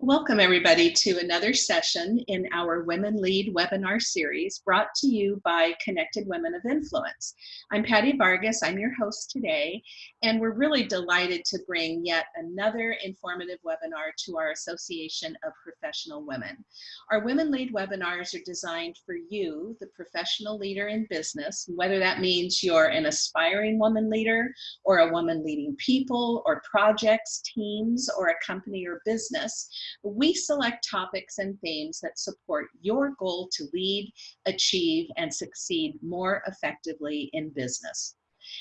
Welcome everybody to another session in our Women Lead webinar series brought to you by Connected Women of Influence. I'm Patty Vargas, I'm your host today, and we're really delighted to bring yet another informative webinar to our Association of Professional Women. Our Women Lead webinars are designed for you, the professional leader in business, whether that means you're an aspiring woman leader or a woman leading people or projects, teams, or a company or business we select topics and themes that support your goal to lead, achieve, and succeed more effectively in business.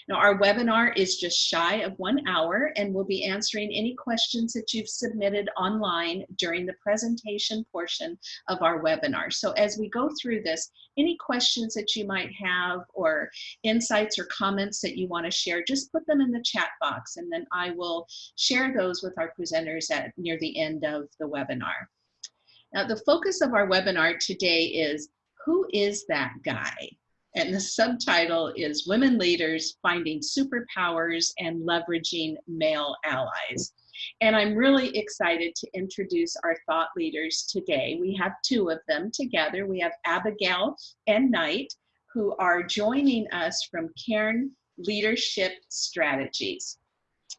Now, our webinar is just shy of one hour and we'll be answering any questions that you've submitted online during the presentation portion of our webinar. So as we go through this, any questions that you might have or insights or comments that you want to share, just put them in the chat box and then I will share those with our presenters at near the end of the webinar. Now, the focus of our webinar today is who is that guy? And the subtitle is Women Leaders Finding Superpowers and Leveraging Male Allies. And I'm really excited to introduce our thought leaders today. We have two of them together. We have Abigail and Knight, who are joining us from Cairn Leadership Strategies.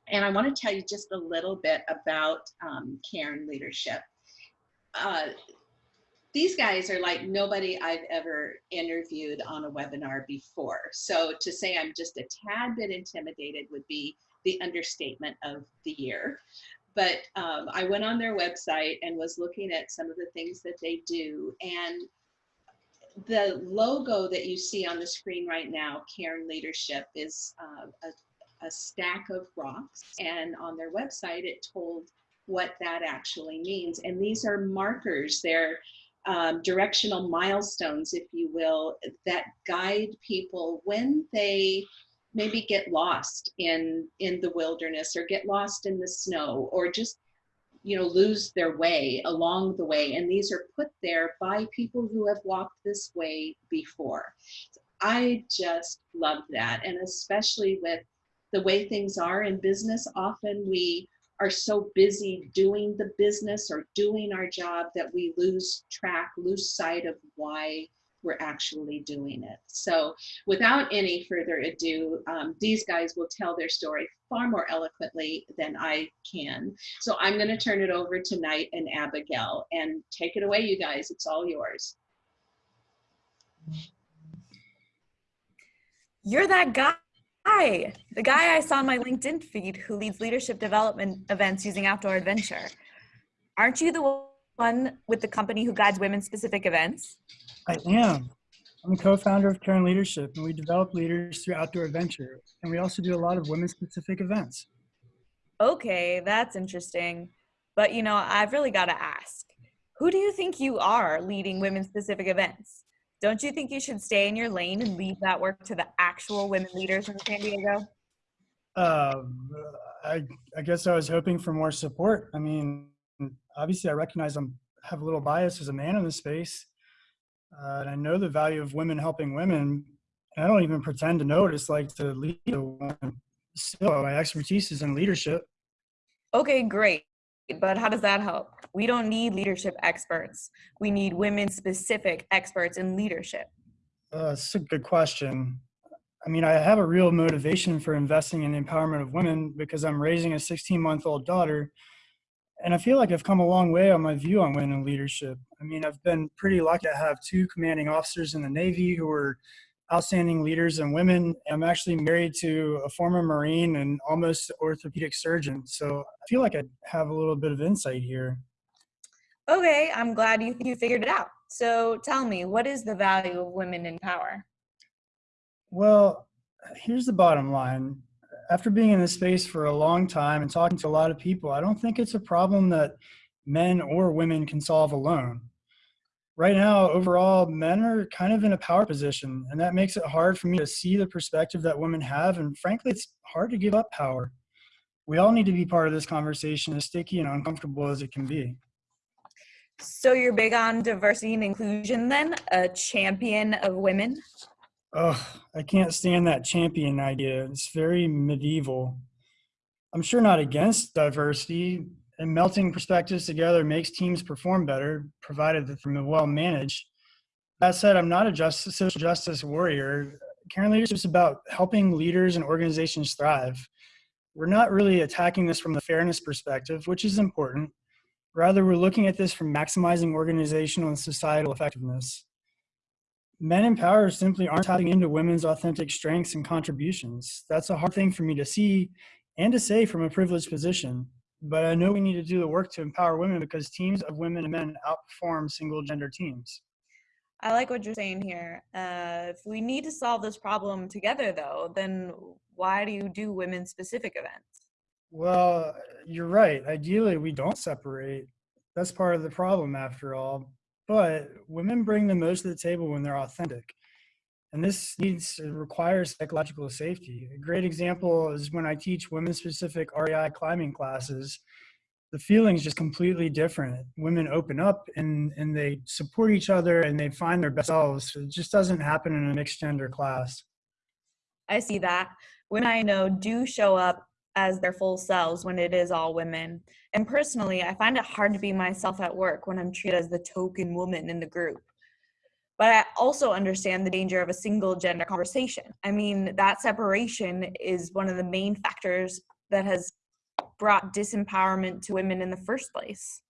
And I want to tell you just a little bit about um, Cairn Leadership. Uh, these guys are like nobody I've ever interviewed on a webinar before. So to say I'm just a tad bit intimidated would be the understatement of the year. But um, I went on their website and was looking at some of the things that they do. And the logo that you see on the screen right now, Cairn Leadership, is uh, a, a stack of rocks. And on their website, it told what that actually means. And these are markers. They're um, directional milestones, if you will, that guide people when they maybe get lost in in the wilderness or get lost in the snow or just you know lose their way along the way. And these are put there by people who have walked this way before. I just love that. And especially with the way things are in business often we are so busy doing the business or doing our job that we lose track, lose sight of why we're actually doing it. So without any further ado, um, these guys will tell their story far more eloquently than I can. So I'm gonna turn it over to Knight and Abigail and take it away, you guys, it's all yours. You're that guy Hi, the guy I saw on my LinkedIn feed who leads leadership development events using Outdoor Adventure. Aren't you the one with the company who guides women specific events? I am. I'm a co-founder of Cairn Leadership and we develop leaders through Outdoor Adventure. And we also do a lot of women specific events. Okay, that's interesting. But you know, I've really got to ask, who do you think you are leading women specific events? Don't you think you should stay in your lane and leave that work to the actual women leaders in San Diego? Uh, I, I guess I was hoping for more support. I mean, obviously I recognize I'm have a little bias as a man in the space. Uh, and I know the value of women helping women. And I don't even pretend to know what it's like to lead a woman. Still, my expertise is in leadership. Okay, great. But how does that help? We don't need leadership experts. We need women specific experts in leadership. Uh, that's a good question. I mean, I have a real motivation for investing in the empowerment of women because I'm raising a 16 month old daughter. And I feel like I've come a long way on my view on women in leadership. I mean, I've been pretty lucky to have two commanding officers in the Navy who were outstanding leaders and women. I'm actually married to a former Marine and almost orthopedic surgeon. So I feel like I have a little bit of insight here. Okay, I'm glad you, you figured it out. So tell me, what is the value of women in power? Well, here's the bottom line. After being in this space for a long time and talking to a lot of people, I don't think it's a problem that men or women can solve alone right now, overall, men are kind of in a power position, and that makes it hard for me to see the perspective that women have. And frankly, it's hard to give up power. We all need to be part of this conversation, as sticky and uncomfortable as it can be. So you're big on diversity and inclusion then? A champion of women? Oh, I can't stand that champion idea. It's very medieval. I'm sure not against diversity. And melting perspectives together makes teams perform better, provided that they're well managed. That said, I'm not a social justice warrior. Cairn leadership is about helping leaders and organizations thrive. We're not really attacking this from the fairness perspective, which is important. Rather, we're looking at this from maximizing organizational and societal effectiveness. Men in power simply aren't tapping into women's authentic strengths and contributions. That's a hard thing for me to see and to say from a privileged position. But I know we need to do the work to empower women because teams of women and men outperform single gender teams. I like what you're saying here. Uh, if we need to solve this problem together, though, then why do you do women specific events? Well, you're right. Ideally, we don't separate. That's part of the problem, after all. But women bring the most to the table when they're authentic. And this needs requires psychological safety. A great example is when I teach women specific REI climbing classes the feeling's just completely different. Women open up and, and they support each other and they find their best selves. It just doesn't happen in a mixed gender class. I see that. Women I know do show up as their full selves when it is all women. And personally, I find it hard to be myself at work when I'm treated as the token woman in the group. But I also understand the danger of a single gender conversation. I mean, that separation is one of the main factors that has brought disempowerment to women in the first place.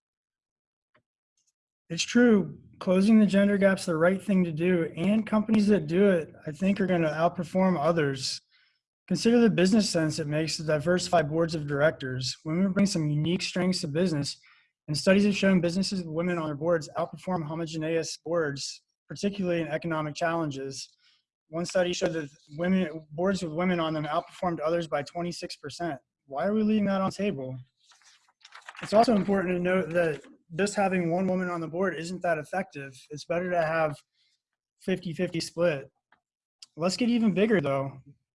It's true. Closing the gender gap's the right thing to do, and companies that do it, I think, are going to outperform others. Consider the business sense it makes to diversify boards of directors. Women bring some unique strengths to business, and studies have shown businesses with women on their boards outperform homogeneous boards, particularly in economic challenges. One study showed that women boards with women on them outperformed others by 26% why are we leaving that on the table? It's also important to note that just having one woman on the board isn't that effective. It's better to have 50-50 split. Let's get even bigger though.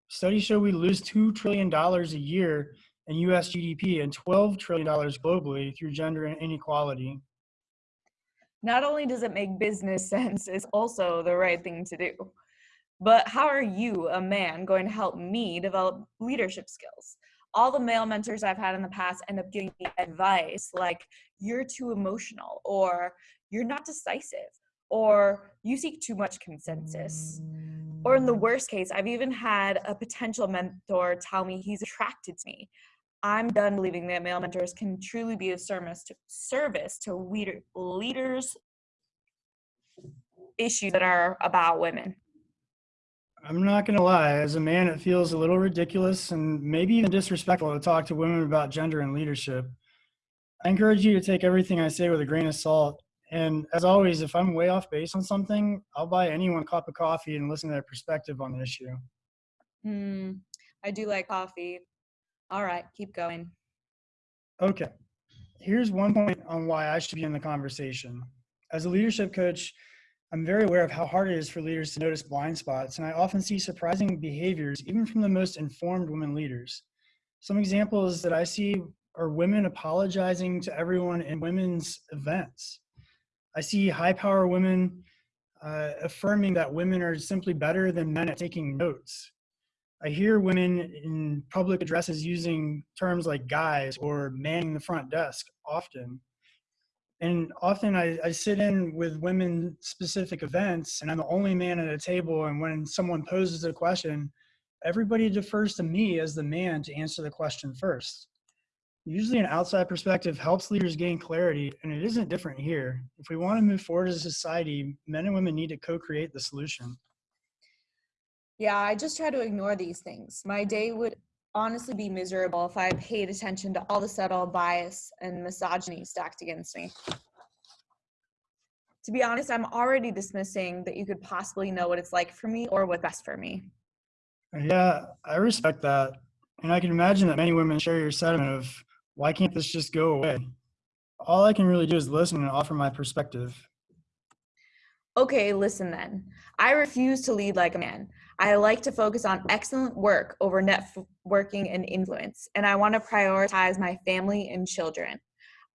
Studies show we lose $2 trillion a year in US GDP and $12 trillion globally through gender inequality. Not only does it make business sense, it's also the right thing to do. But how are you, a man, going to help me develop leadership skills? all the male mentors I've had in the past end up giving me advice like, you're too emotional, or you're not decisive, or you seek too much consensus. Or in the mm. worst case, I've even had a potential mentor tell me he's attracted to me. I'm done believing that male mentors can truly be of service to, service to leader, leaders' issues that are about women. I'm not going to lie. As a man, it feels a little ridiculous and maybe even disrespectful to talk to women about gender and leadership. I encourage you to take everything I say with a grain of salt. And as always, if I'm way off base on something, I'll buy anyone a cup of coffee and listen to their perspective on the issue. Hmm. I do like coffee. All right, keep going. Okay. Here's one point on why I should be in the conversation. As a leadership coach, I'm very aware of how hard it is for leaders to notice blind spots, and I often see surprising behaviors, even from the most informed women leaders. Some examples that I see are women apologizing to everyone in women's events. I see high power women uh, affirming that women are simply better than men at taking notes. I hear women in public addresses using terms like guys or manning the front desk often. And often I, I, sit in with women specific events and i'm the only man at a table and when someone poses a question everybody defers to me as the man to answer the question first. Usually an outside perspective helps leaders gain clarity and it isn't different here. If we want to move forward as a society men and women need to co-create the solution yeah i just try to ignore these things my day would honestly be miserable if I paid attention to all the subtle bias and misogyny stacked against me. To be honest, I'm already dismissing that you could possibly know what it's like for me or what's best for me. Yeah, I respect that. And I can imagine that many women share your sentiment of why can't this just go away? All I can really do is listen and offer my perspective. Okay, listen then. I refuse to lead like a man. I like to focus on excellent work over networking and influence, and I want to prioritize my family and children.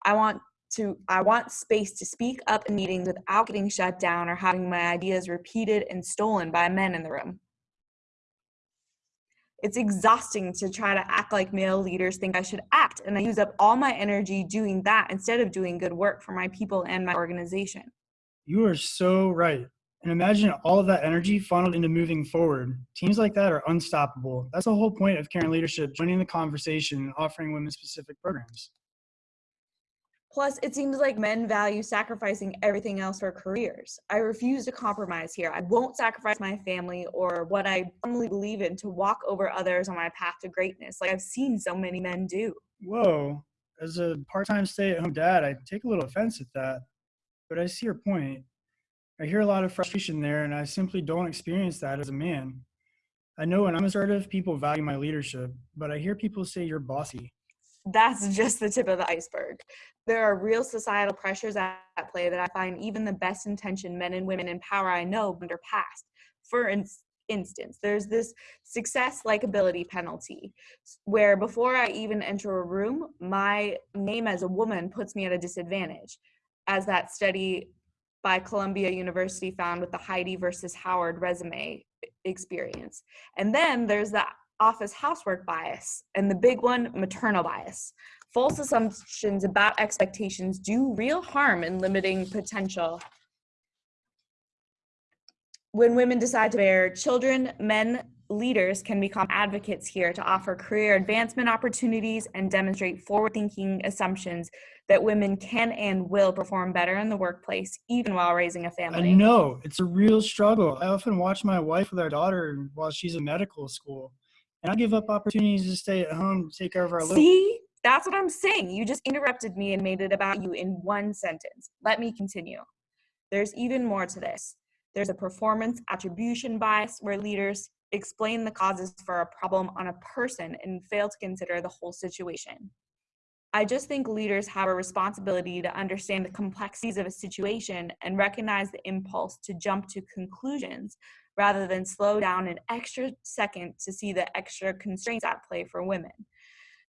I want to I want space to speak up in meetings without getting shut down or having my ideas repeated and stolen by men in the room. It's exhausting to try to act like male leaders think I should act, and I use up all my energy doing that instead of doing good work for my people and my organization. You are so right. And imagine all of that energy funneled into moving forward. Teams like that are unstoppable. That's the whole point of Cairn Leadership, joining the conversation and offering women specific programs. Plus, it seems like men value sacrificing everything else for careers. I refuse to compromise here. I won't sacrifice my family or what I firmly believe in to walk over others on my path to greatness, like I've seen so many men do. Whoa, as a part time stay at home dad, I take a little offense at that. But I see your point. I hear a lot of frustration there, and I simply don't experience that as a man. I know when I'm assertive, people value my leadership, but I hear people say you're bossy. That's just the tip of the iceberg. There are real societal pressures at play that I find even the best intentioned men and women in power I know under past. For instance, there's this success likability penalty where before I even enter a room, my name as a woman puts me at a disadvantage. As that study by Columbia University found with the Heidi versus Howard resume experience. And then there's the office housework bias, and the big one, maternal bias. False assumptions about expectations do real harm in limiting potential. When women decide to bear children, men leaders can become advocates here to offer career advancement opportunities and demonstrate forward thinking assumptions that women can and will perform better in the workplace, even while raising a family. I know it's a real struggle. I often watch my wife with our daughter while she's in medical school, and I give up opportunities to stay at home to take care of our. See, that's what I'm saying. You just interrupted me and made it about you in one sentence. Let me continue. There's even more to this. There's a performance attribution bias where leaders explain the causes for a problem on a person and fail to consider the whole situation. I just think leaders have a responsibility to understand the complexities of a situation and recognize the impulse to jump to conclusions rather than slow down an extra second to see the extra constraints at play for women.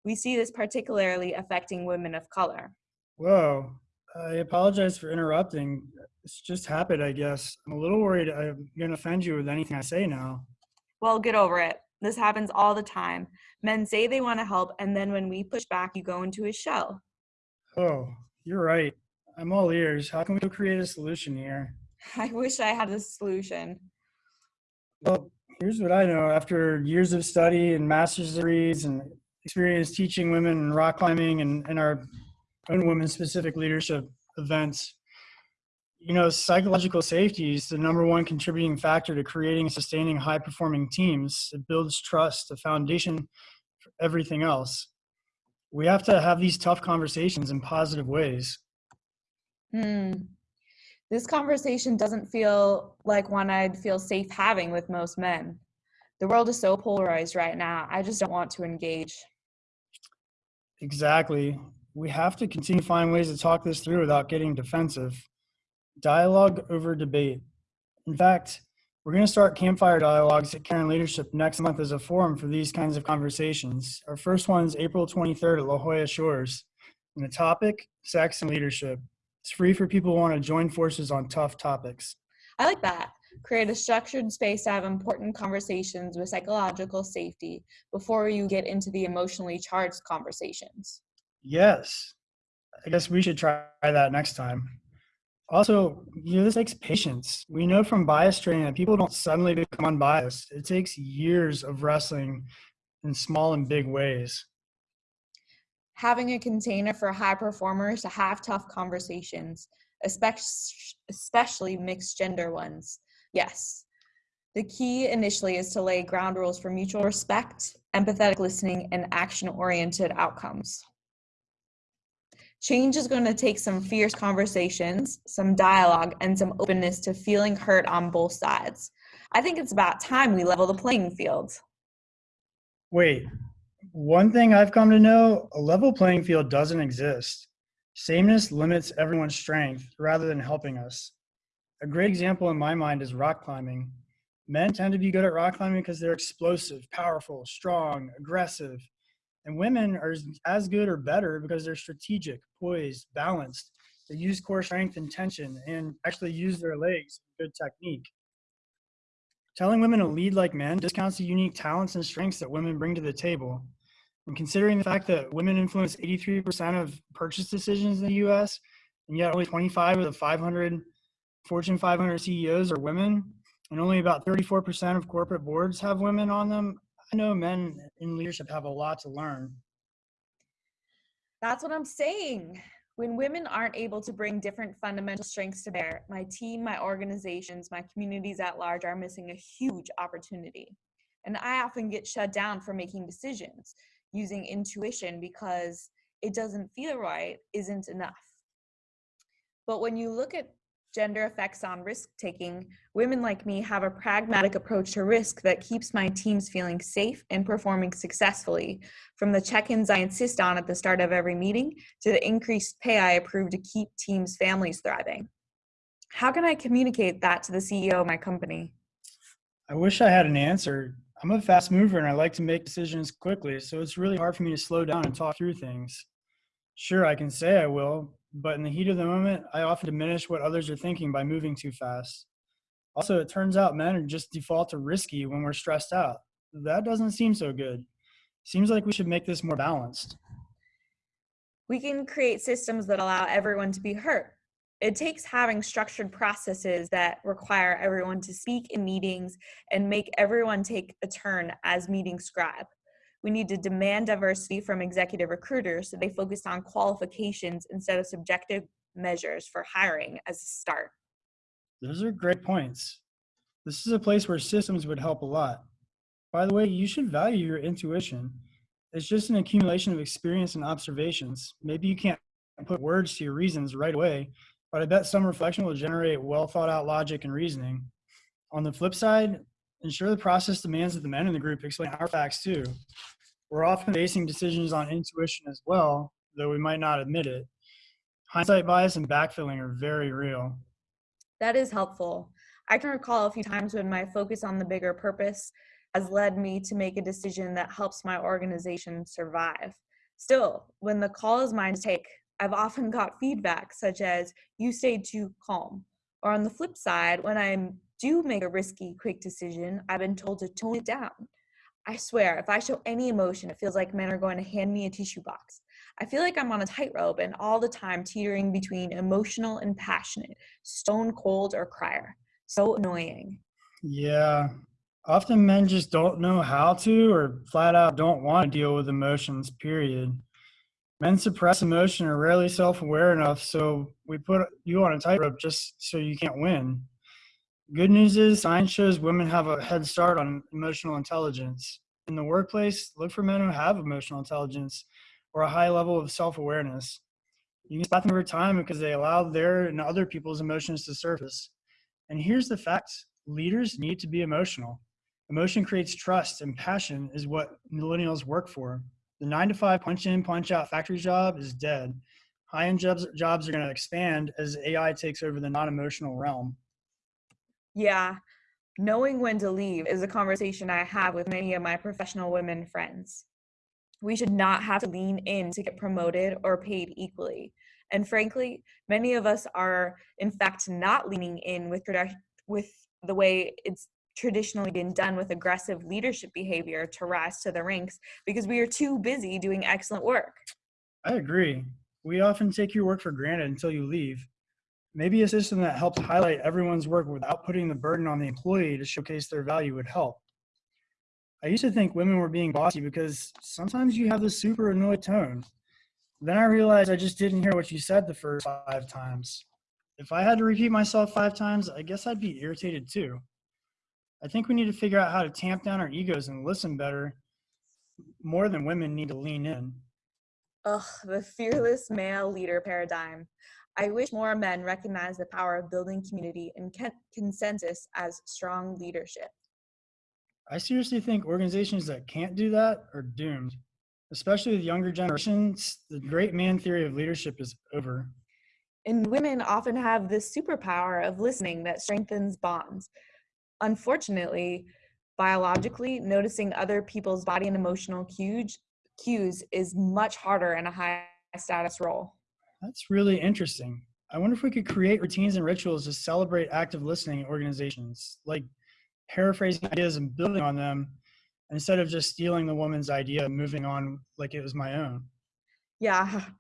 We see this particularly affecting women of color. Whoa, I apologize for interrupting. It's just happened, I guess. I'm a little worried I'm going to offend you with anything I say now. Well, get over it. This happens all the time. Men say they want to help, and then when we push back, you go into a shell. Oh, you're right. I'm all ears. How can we create a solution here? I wish I had a solution. Well, here's what I know. After years of study and master's degrees and experience teaching women in rock climbing and, and our own women specific leadership events, you know, psychological safety is the number one contributing factor to creating and sustaining high performing teams. It builds trust, the foundation for everything else. We have to have these tough conversations in positive ways. Hmm. This conversation doesn't feel like one I'd feel safe having with most men. The world is so polarized right now. I just don't want to engage. Exactly. We have to continue to find ways to talk this through without getting defensive dialogue over debate. In fact, we're going to start campfire dialogues at Cairn Leadership next month as a forum for these kinds of conversations. Our first one is April 23rd at La Jolla Shores. And the topic, sex and leadership. It's free for people who want to join forces on tough topics. I like that. Create a structured space to have important conversations with psychological safety before you get into the emotionally charged conversations. Yes. I guess we should try that next time also, you know, this takes patience. We know from bias training that people don't suddenly become unbiased. It takes years of wrestling in small and big ways. Having a container for high performers to have tough conversations, especially mixed gender ones. Yes. The key initially is to lay ground rules for mutual respect, empathetic listening, and action oriented outcomes. Change is going to take some fierce conversations, some dialogue, and some openness to feeling hurt on both sides. I think it's about time we level the playing field. Wait, one thing I've come to know a level playing field doesn't exist. Sameness limits everyone's strength rather than helping us. A great example in my mind is rock climbing. Men tend to be good at rock climbing because they're explosive, powerful, strong, aggressive, and women are as good or better because they're strategic, poised, balanced. They use core strength and tension and actually use their legs, good technique. Telling women to lead like men discounts the unique talents and strengths that women bring to the table. And considering the fact that women influence 83% of purchase decisions in the US, and yet only 25 of the 500 Fortune 500 CEOs are women, and only about 34% of corporate boards have women on them, I know men in leadership have a lot to learn. That's what I'm saying. When women aren't able to bring different fundamental strengths to bear, my team, my organizations, my communities at large are missing a huge opportunity. And I often get shut down for making decisions using intuition because it doesn't feel right isn't enough. But when you look at gender effects on risk taking, women like me have a pragmatic approach to risk that keeps my teams feeling safe and performing successfully. From the check ins I insist on at the start of every meeting to the increased pay I approve to keep teams' families thriving. How can I communicate that to the CEO of my company? I wish I had an answer. I'm a fast mover and I like to make decisions quickly, so it's really hard for me to slow down and talk through things. Sure, I can say I will, but in the heat of the moment, I often diminish what others are thinking by moving too fast. Also, it turns out men are just default to risky when we're stressed out. That doesn't seem so good. Seems like we should make this more balanced. We can create systems that allow everyone to be heard. It takes having structured processes that require everyone to speak in meetings and make everyone take a turn as meeting scribe. We need to demand diversity from executive recruiters so they focus on qualifications instead of subjective measures for hiring as a start. Those are great points. This is a place where systems would help a lot. By the way, you should value your intuition. It's just an accumulation of experience and observations. Maybe you can't put words to your reasons right away, but I bet some reflection will generate well thought out logic and reasoning. On the flip side, ensure the process demands that the men in the group explain our facts too. We're often basing decisions on intuition as well, though we might not admit it. Hindsight bias and backfilling are very real. That is helpful. I can recall a few times when my focus on the bigger purpose has led me to make a decision that helps my organization survive. Still, when the call is mine to take, I've often got feedback such as, you stayed too calm. Or on the flip side, when I do make a risky, quick decision, I've been told to tone it down. I swear, if I show any emotion, it feels like men are going to hand me a tissue box. I feel like I'm on a tightrope and all the time teetering between emotional and passionate, stone cold or crier. So annoying. Yeah. Often men just don't know how to or flat out don't want to deal with emotions, period. Men suppress emotion are rarely self aware enough, so we put you on a tightrope just so you can't win. Good news is science shows women have a head start on emotional intelligence. In the workplace, look for men who have emotional intelligence or a high level of self-awareness. You can spot them over time because they allow their and other people's emotions to surface. And here's the fact, leaders need to be emotional. Emotion creates trust and passion is what millennials work for. The nine to five punch in, punch out factory job is dead. High end jobs, jobs are gonna expand as AI takes over the non-emotional realm. Yeah, knowing when to leave is a conversation I have with many of my professional women friends. We should not have to lean in to get promoted or paid equally. And frankly, many of us are, in fact, not leaning in with, with the way it's traditionally been done with aggressive leadership behavior to rise to the ranks because we are too busy doing excellent work. I agree. We often take your work for granted until you leave. Maybe a system that helps highlight everyone's work without putting the burden on the employee to showcase their value would help. I used to think women were being bossy because sometimes you have this super annoyed tone. Then I realized I just didn't hear what you said the first five times. If I had to repeat myself five times, I guess I'd be irritated too. I think we need to figure out how to tamp down our egos and listen better. More than women need to lean in. Ugh, the fearless male leader paradigm. I wish more men recognize the power of building community and consensus as strong leadership. I seriously think organizations that can't do that are doomed, especially with younger generations. The great man theory of leadership is over. And women often have this superpower of listening that strengthens bonds. Unfortunately, biologically, noticing other people's body and emotional cues, cues is much harder in a high status role. That's really interesting. I wonder if we could create routines and rituals to celebrate active listening in organizations, like paraphrasing ideas and building on them instead of just stealing the woman's idea and moving on like it was my own. Yeah.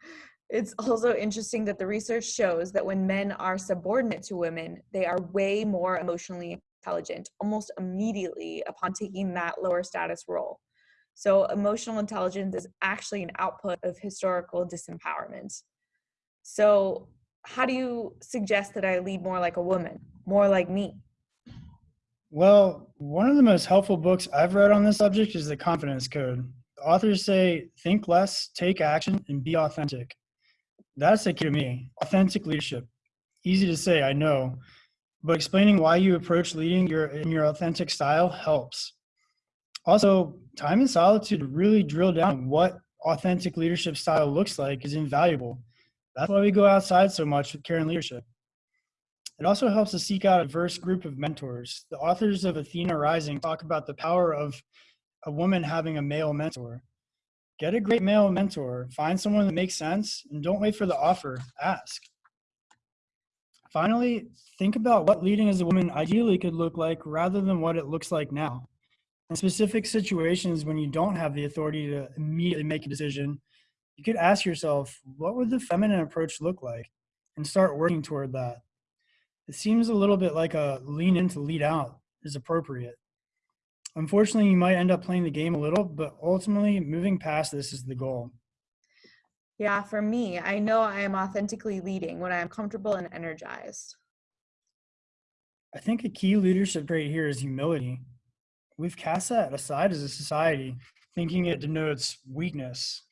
It's also interesting that the research shows that when men are subordinate to women, they are way more emotionally intelligent almost immediately upon taking that lower status role. So, emotional intelligence is actually an output of historical disempowerment. So, how do you suggest that I lead more like a woman, more like me? Well, one of the most helpful books I've read on this subject is The Confidence Code. The authors say think less, take action, and be authentic. That's the key to me. Authentic leadership. Easy to say, I know, but explaining why you approach leading your in your authentic style helps. Also, time in solitude to really drill down what authentic leadership style looks like is invaluable. That's why we go outside so much with Cairn Leadership. It also helps to seek out a diverse group of mentors. The authors of Athena Rising talk about the power of a woman having a male mentor. Get a great male mentor, find someone that makes sense, and don't wait for the offer, ask. Finally, think about what leading as a woman ideally could look like rather than what it looks like now. In specific situations when you don't have the authority to immediately make a decision, you could ask yourself, what would the feminine approach look like? And start working toward that. It seems a little bit like a lean in to lead out is appropriate. Unfortunately, you might end up playing the game a little, but ultimately, moving past this is the goal. Yeah, for me, I know I am authentically leading when I am comfortable and energized. I think a key leadership trait here is humility. We've cast that aside as a society, thinking it denotes weakness.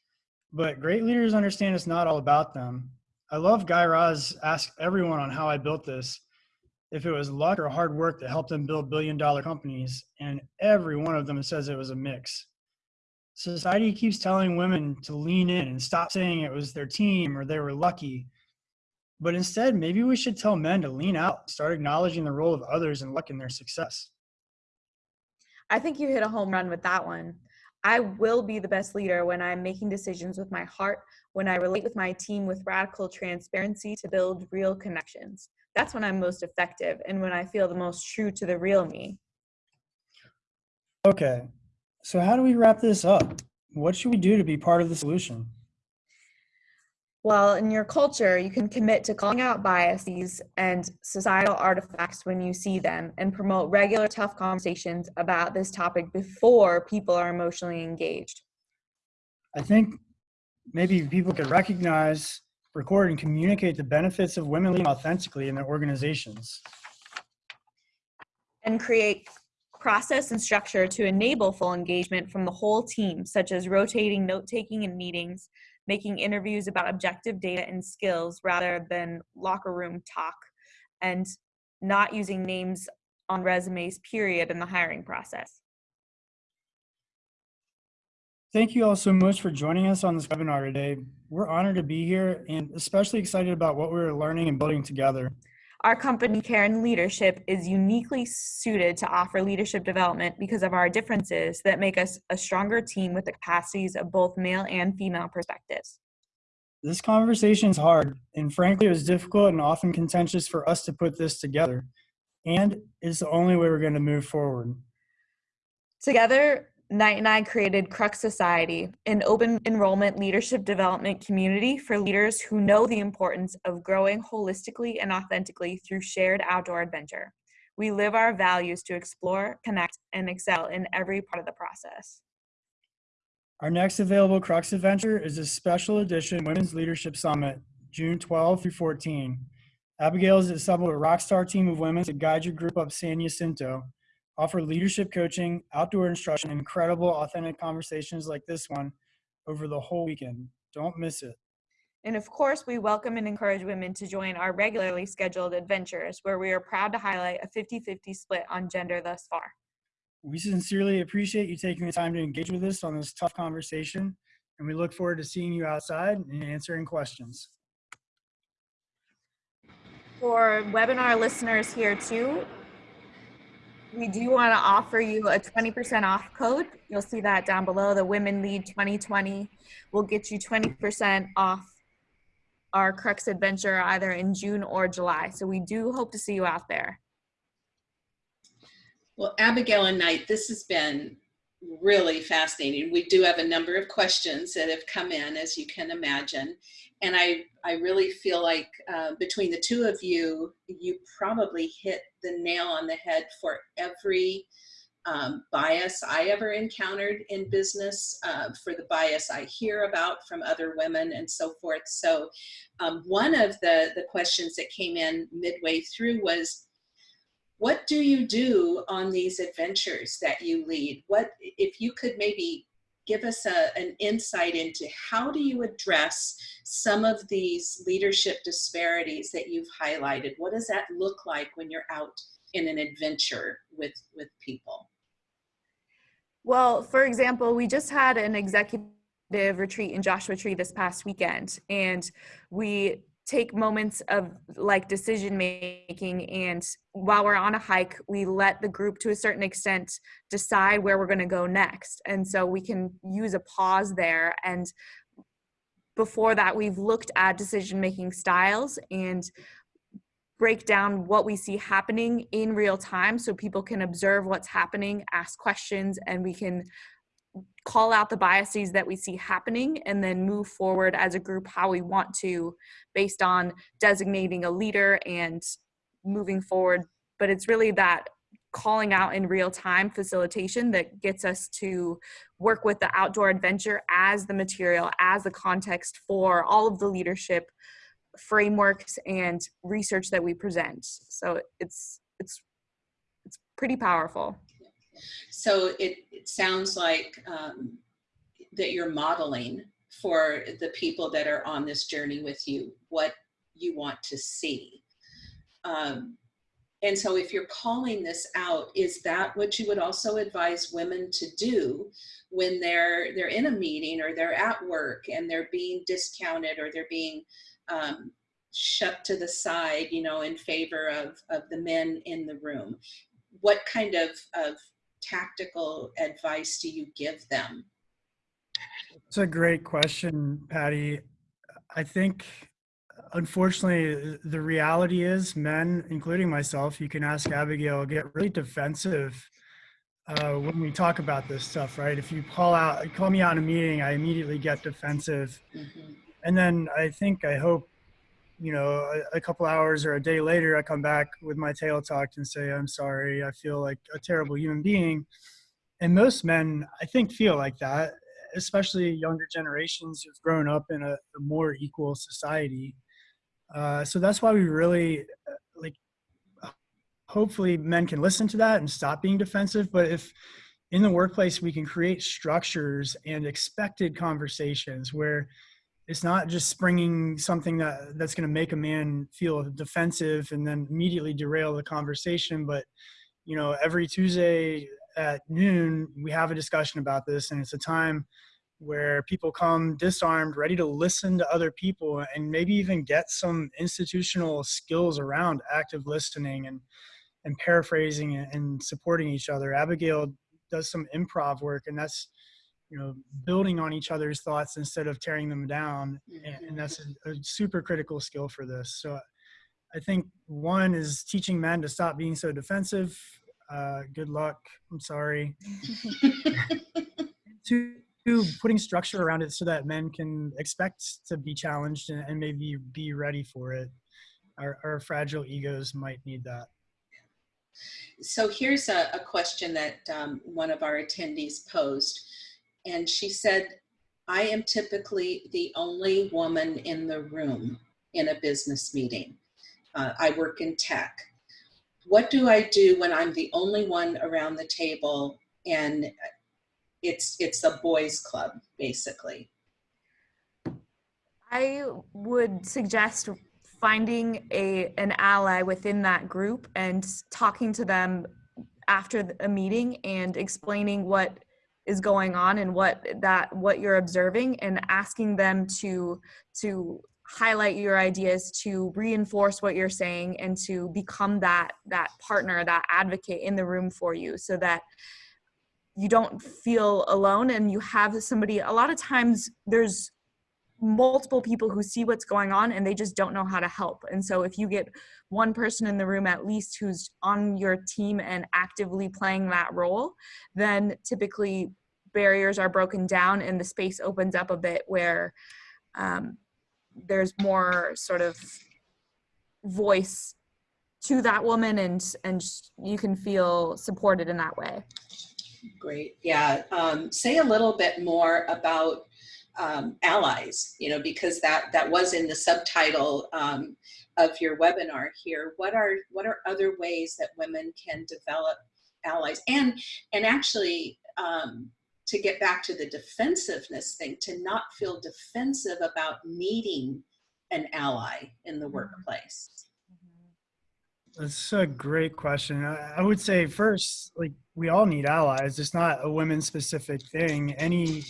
But great leaders understand it's not all about them. I love Guy Raz asked everyone on how I built this if it was luck or hard work that helped them build billion dollar companies, and every one of them says it was a mix. Society keeps telling women to lean in and stop saying it was their team or they were lucky. But instead, maybe we should tell men to lean out, start acknowledging the role of others and luck in their success. I think you hit a home run with that one. I will be the best leader when I'm making decisions with my heart, when I relate with my team with radical transparency to build real connections. That's when I'm most effective and when I feel the most true to the real me. Okay, so how do we wrap this up? What should we do to be part of the solution? Well, in your culture, you can commit to calling out biases and societal artifacts when you see them and promote regular tough conversations about this topic before people are emotionally engaged. I think maybe people could recognize, record, and communicate the benefits of women leading authentically in their organizations. And create process and structure to enable full engagement from the whole team, such as rotating note taking in meetings, making interviews about objective data and skills rather than locker room talk, and not using names on resumes, period, in the hiring process. Thank you all so much for joining us on this webinar today. We're honored to be here and especially excited about what we're learning and building together. Our company, Cairn Leadership, is uniquely suited to offer leadership development because of our differences that make us a stronger team with the capacities of both male and female perspectives. This conversation is hard, and frankly, it was difficult and often contentious for us to put this together. And it's the only way we're going to move forward. Together, Knight and I created Crux Society, an open enrollment leadership development community for leaders who know the importance of growing holistically and authentically through shared outdoor adventure. We live our values to explore, connect, and excel in every part of the process. Our next available Crux adventure is a special edition Women's Leadership Summit, June 12 through 14. Abigail has assembled a rock star team of women to guide your group up San Jacinto offer leadership coaching, outdoor instruction, incredible, authentic conversations like this one over the whole weekend. Don't miss it. And of course, we welcome and encourage women to join our regularly scheduled adventures, where we are proud to highlight a 50 50 split on gender thus far. We sincerely appreciate you taking the time to engage with us on this tough conversation, and we look forward to seeing you outside and answering questions. For webinar listeners here too, we do want to offer you a 20% off code. You'll see that down below. The Women Lead 2020 will get you 20% off our Crux Adventure either in June or July. So we do hope to see you out there. Well, Abigail and Knight, this has been really fascinating. We do have a number of questions that have come in, as you can imagine. And I, I really feel like uh, between the two of you, you probably hit the nail on the head for every um, bias I ever encountered in business, uh, for the bias I hear about from other women and so forth. So um, one of the, the questions that came in midway through was, what do you do on these adventures that you lead? What, if you could maybe give us a, an insight into how do you address some of these leadership disparities that you've highlighted? What does that look like when you're out in an adventure with, with people? Well, for example, we just had an executive retreat in Joshua Tree this past weekend, and we take moments of like decision making and while we're on a hike we let the group to a certain extent decide where we're going to go next. And so we can use a pause there. And before that we've looked at decision making styles and break down what we see happening in real time so people can observe what's happening, ask questions, and we can call out the biases that we see happening and then move forward as a group how we want to based on designating a leader and moving forward. But it's really that calling out in real time facilitation that gets us to work with the outdoor adventure as the material, as the context for all of the leadership frameworks and research that we present. So it's it's it's pretty powerful. So it, it sounds like um, that you're modeling for the people that are on this journey with you what you want to see. Um, and so if you're calling this out, is that what you would also advise women to do when they're they're in a meeting or they're at work and they're being discounted or they're being um, shut to the side, you know, in favor of, of the men in the room? What kind of, of tactical advice do you give them? It's a great question, Patty. I think, unfortunately, the reality is men, including myself, you can ask Abigail, get really defensive uh, when we talk about this stuff, right? If you call out, call me out in a meeting, I immediately get defensive. Mm -hmm. And then I think, I hope you know, a, a, couple hours or a day later, I come back with my tail tucked and say, I'm sorry, I feel like a terrible human being. And most men, I think, feel like that, especially younger generations who've grown up in a, a more equal society. Uh, so that's why we really, uh, like, hopefully men can listen to that and stop being defensive. But if in the workplace we can create structures and expected conversations where it's not just springing something that that's going to make a man feel defensive and then immediately derail the conversation but you know every tuesday at noon we have a discussion about this and it's a time where people come disarmed ready to listen to other people and maybe even get some institutional skills around active listening and and paraphrasing and supporting each other. Abigail does some improv work and that's you know building on each other's thoughts instead of tearing them down and, and that's a, a, super critical skill for this. So i think one is teaching men to stop being so defensive. Uh, good luck. I'm sorry. Two putting structure around it so that men can expect to be challenged and, and maybe be ready for it. Our, our fragile egos might need that. So here's a, a question that um, one of our attendees posed and she said, I am typically the only woman in the room in a business meeting. Uh, I work in tech. What do I do when I'm the only one around the table and it's it's a boys club basically? I would suggest finding a an ally within that group and talking to them after a meeting and explaining what is going on and what that what you're observing and asking them to to highlight your ideas to reinforce what you're saying and to become that that partner that advocate in the room for you so that you don't feel alone and you have somebody a lot of times there's multiple people who see what's going on and they just don't know how to help. And so if you get one person in the room at least who's on your team and actively playing that role, then typically barriers are broken down and the space opens up a bit where um, there's more sort of voice to that woman and and you can feel supported in that way great yeah um, say a little bit more about um, allies you know because that that was in the subtitle um, of your webinar here what are what are other ways that women can develop allies and and actually um, to get back to the defensiveness thing to not feel defensive about needing an ally in the mm-hmm. workplace that's a great question. I would say first, like we all need allies. It's not a women specific thing. Any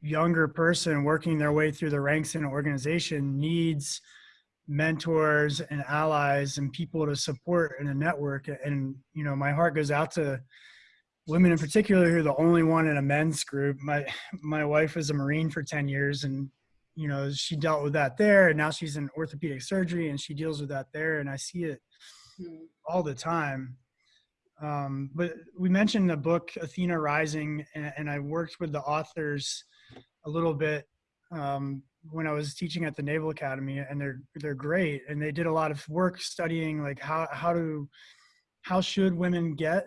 younger person working their way through the ranks in an organization needs mentors and allies and people to support in a network. And, you know, my heart goes out to women in particular who are the only one in a men's group. My, my wife was a Marine for 10 years and, you know, she dealt with that there and now she's in orthopedic surgery and she deals with that there. And I see it mm-hmm. all the time. Um, but we mentioned the book Athena Rising, and, and, I worked with the authors a little bit um, when I was teaching at the Naval Academy, and they're they're great, and they did a lot of work studying like how how to how should women get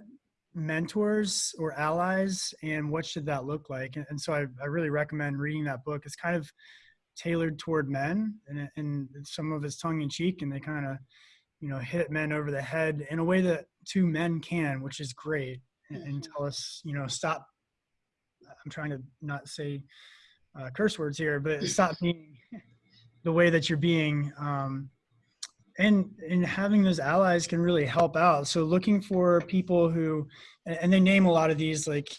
mentors or allies, and what should that look like, and, and so I, I really recommend reading that book. It's kind of tailored toward men, and, and some of it's tongue in cheek, and they kind of you know hit men over the head in a way that two men can which is great and, and mm-hmm. tell us you know stop i'm trying to not say uh, curse words here but stop being the way that you're being um, and and having those allies can really help out. So looking for people who and they name a lot of these like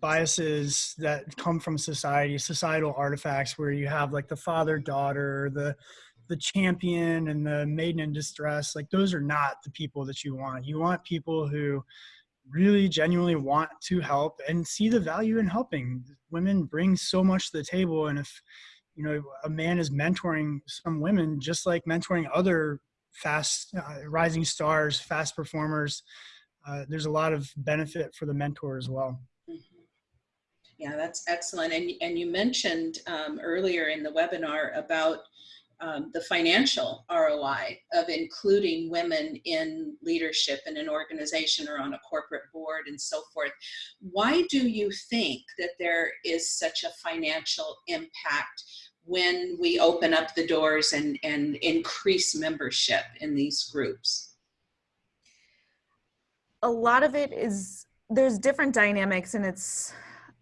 biases that come from society societal artifacts where you have like the father daughter the the champion and the maiden in distress like those are not the people that you want. You want people who really genuinely want to help and see the value in helping. Women bring so much to the table and if you know a man is mentoring some women just like mentoring other fast uh, rising stars fast performers uh, there's a lot of benefit for the mentor as well. Mm-hmm. yeah that's excellent. And, and you mentioned um, earlier in the webinar about um, the financial ROI of including women in leadership in an organization or on a corporate board and so forth. Why do you think that there is such a financial impact when we open up the doors and, and increase membership in these groups? A lot of it is, there's different dynamics and it's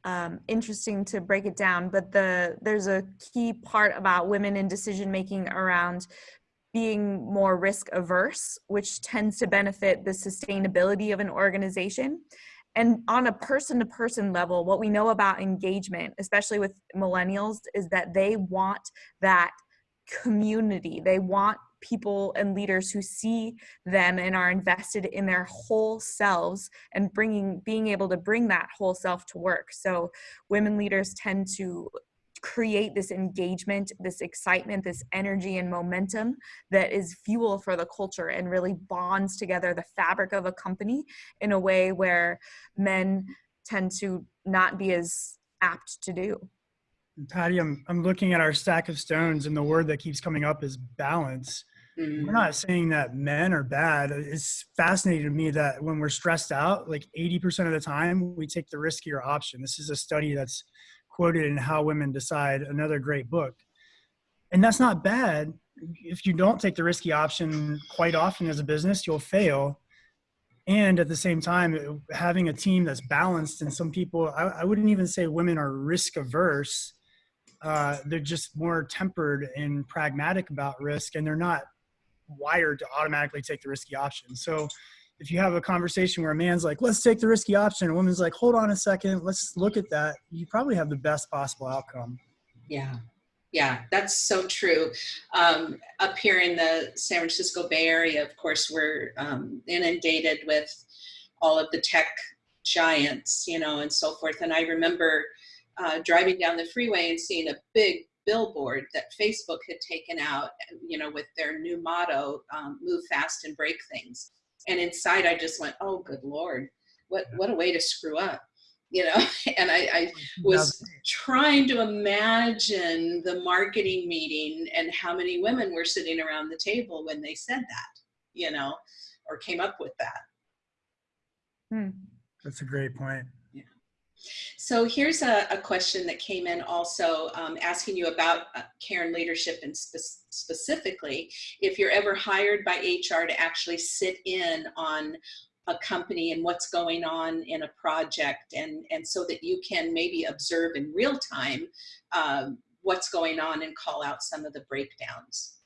um, interesting to break it down, but the there's a key part about women in decision making around being more risk averse, which tends to benefit the sustainability of an organization. And on a person to person level, what we know about engagement, especially with millennials, is that they want that community. They want people and leaders who see them and are invested in their whole selves and bringing being able to bring that whole self to work so women leaders tend to create this engagement, this excitement, this energy and momentum that is fuel for the culture and really bonds together the fabric of a company in a way where men tend to not be as apt to do. Patty, I'm, I'm looking at our stack of stones and the word that keeps coming up is balance. Mm-hmm. We're not saying that men are bad. It's fascinating to me that when we're stressed out, like 80% of the time, we take the riskier option. This is a study that's quoted in How Women Decide, another great book. And that's not bad. If you don't take the risky option quite often as a business, you'll fail. And at the same time, having a team that's balanced, and some people, I, I wouldn't even say women are risk averse. Uh, they're just more tempered and pragmatic about risk, and they're not wired to automatically take the risky option. So if you have a conversation where a man's like, let's take the risky option, a woman's like, hold on a second, let's look at that, you probably have the best possible outcome. Yeah. Yeah, that's so true. Um, up here in the San Francisco Bay Area, of course, we're um, inundated with all of the tech giants, you know, and so forth. And I remember uh, driving down the freeway and seeing a big billboard that Facebook had taken out, you know, with their new motto, um, "Move fast and break things." And inside, I just went, "Oh, good lord, what what a way to screw up." You know, and I, I was trying to imagine the marketing meeting and how many women were sitting around the table when they said that, you know, or came up with that. Hmm. That's a great point. So here's a, a question that came in also um, asking you about uh, Cairn leadership and spe specifically, if you're ever hired by HR to actually sit in on a company and what's going on in a project and, and so that you can maybe observe in real time um, what's going on and call out some of the breakdowns.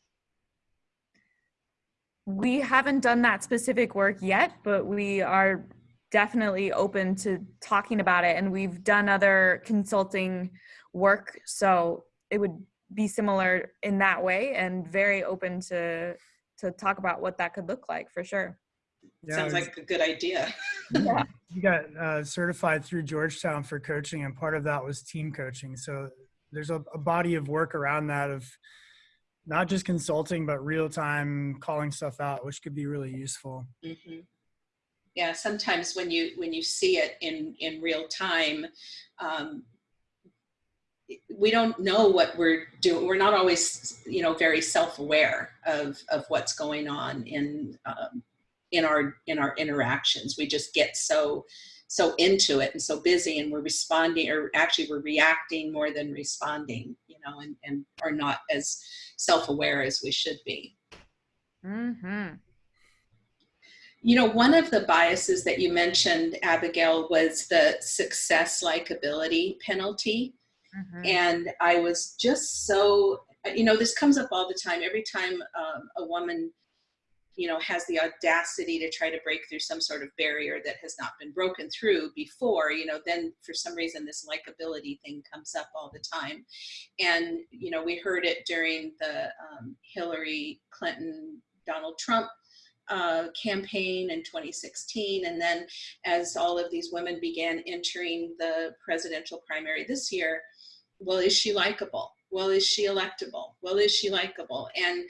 We haven't done that specific work yet, but we are definitely open to talking about it and we've done other consulting work so it would be similar in that way and very open to to talk about what that could look like for sure. Yeah, sounds like a good idea. Yeah. You got uh, certified through georgetown for coaching and part of that was team coaching so there's a, a body of work around that of not just consulting but real time calling stuff out which could be really useful. Mm-hmm yeah sometimes when you when you see it in in real time um, we don't know what we're doing. We're not always you know very self-aware of of what's going on in um, in our in our interactions. We just get so so into it and so busy and we're responding or actually we're reacting more than responding you know and and are not as self-aware as we should be. Mm-hmm. You know, one of the biases that you mentioned, Abigail, was the success likability penalty. Mm-hmm. And I was just so, you know, this comes up all the time. Every time um, a woman, you know, has the audacity to try to break through some sort of barrier that has not been broken through before, you know, then for some reason this likability thing comes up all the time. And, you know, we heard it during the um, Hillary Clinton, Donald Trump uh, campaign in 2016. And then as all of these women began entering the presidential primary this year, well, is she likable? Well, is she electable? Well, is she likable? And,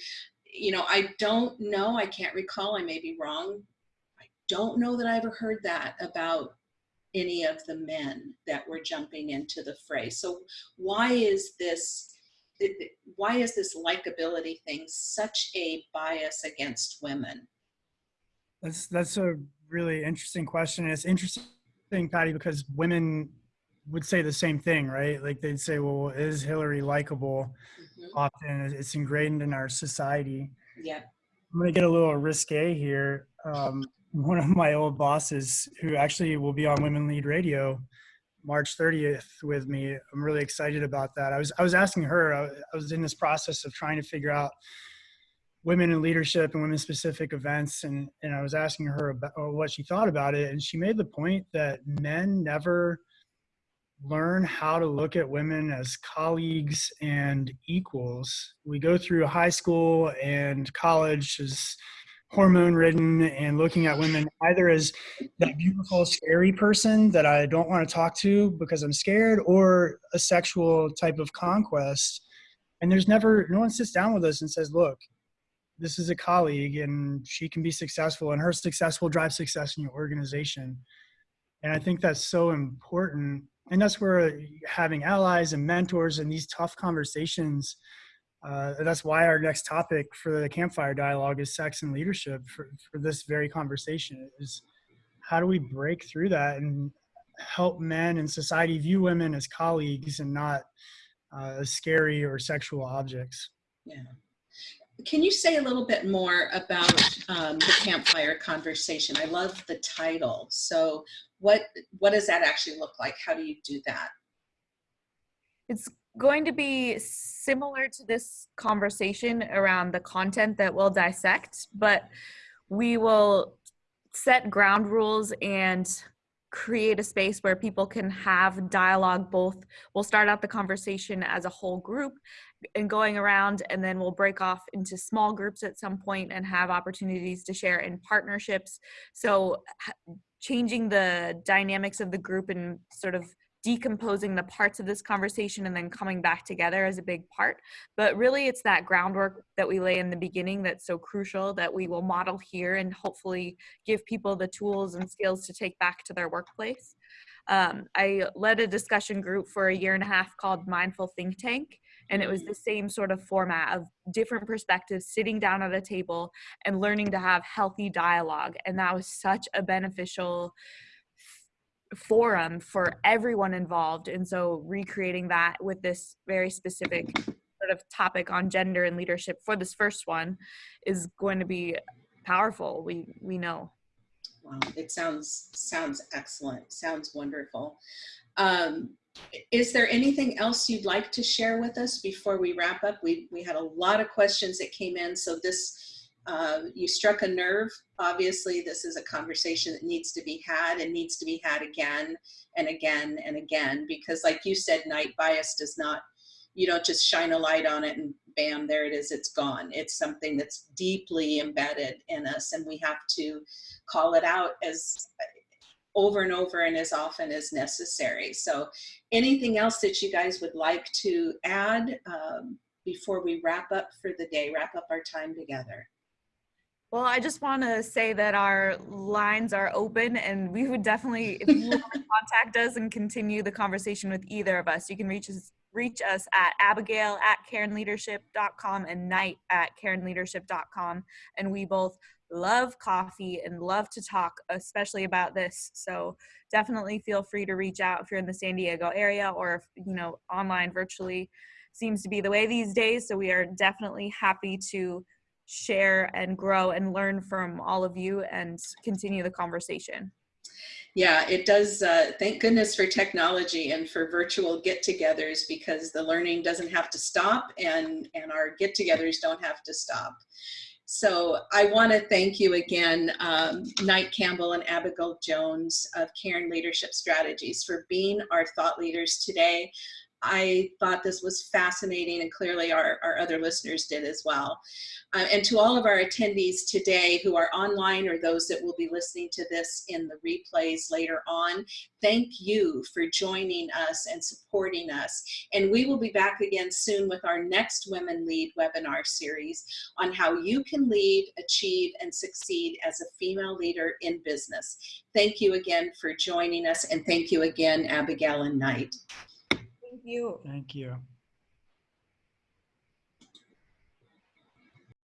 you know, I don't know, I can't recall, I may be wrong. I don't know that I ever heard that about any of the men that were jumping into the fray. So why is this why is this likability thing such a bias against women? That's that's a really interesting question. It's interesting, Patty, because women would say the same thing, right? Like they'd say, "Well, is Hillary likable?" Mm-hmm. Often, it's ingrained in our society. Yeah. I'm gonna get a little risque here. Um, one of my old bosses, who actually will be on Women Lead Radio, March 30th with me. I'm really excited about that. I was I was asking her. I, I was in this process of trying to figure out women in leadership and women specific events and and I was asking her about what she thought about it and she made the point that men never learn how to look at women as colleagues and equals. We go through high school and college as hormone ridden and looking at women either as that beautiful scary person that I don't want to talk to because I'm scared or a sexual type of conquest and there's never no one sits down with us and says look this is a colleague and she can be successful and her success will drive success in your organization. And i think that's so important. And that's where having allies and mentors and these tough conversations uh, that's why our next topic for the campfire dialogue is sex and leadership for, for this very conversation is how do we break through that and help men and society view women as colleagues and not uh, as scary or sexual objects? Yeah can you say a little bit more about um, the campfire conversation? I love the title. So what, what does that actually look like? How do you do that? It's going to be similar to this conversation around the content that we'll dissect, but we will set ground rules and create a space where people can have dialogue both we'll start out the conversation as a whole group and going around and then we'll break off into small groups at some point and have opportunities to share in partnerships. So changing the dynamics of the group and sort of decomposing the parts of this conversation and then coming back together as a big part. But really, it's that groundwork that we lay in the beginning that's so crucial that we will model here and hopefully give people the tools and skills to take back to their workplace. Um, I led a discussion group for a year and a half called Mindful Think Tank. And it was the same sort of format of different perspectives, sitting down at a table and learning to have healthy dialogue. And that was such a beneficial forum for everyone involved. And so recreating that with this very specific sort of topic on gender and leadership for this first one is going to be powerful. We we know. Wow, it sounds sounds excellent. Sounds wonderful. Um, is there anything else you'd like to share with us before we wrap up? We we had a lot of questions that came in, so this uh, you struck a nerve. Obviously, this is a conversation that needs to be had and needs to be had again and again and again because, like you said, Knight bias does not. You don't just shine a light on it and bam, there it is, it's gone. It's something that's deeply embedded in us, and we have to call it out as over and over and as often as necessary. So, anything else that you guys would like to add um, before we wrap up for the day, wrap up our time together? Well, I just want to say that our lines are open and we would definitely, if you want to contact us and continue the conversation with either of us, you can reach us, reach us at abigail at cairnleadership.com and knight at cairnleadership.com. And we both love coffee and love to talk, especially about this. So definitely feel free to reach out if you're in the San Diego area or, if, you know, online virtually seems to be the way these days. So we are definitely happy to share and grow and learn from all of you and continue the conversation. Yeah, it does. Uh, thank goodness for technology and for virtual get-togethers because the learning doesn't have to stop and, and our get-togethers don't have to stop. So I want to thank you again, um, Knight Campbell and Abigail Jones of Cairn Leadership Strategies for being our thought leaders today. I thought this was fascinating and clearly our, our other listeners did as well. Uh, and to all of our attendees today who are online or those that will be listening to this in the replays later on, thank you for joining us and supporting us. And we will be back again soon with our next Women Lead webinar series on how you can lead, achieve, and succeed as a female leader in business. Thank you again for joining us and thank you again, Abigail and Knight you. Thank you.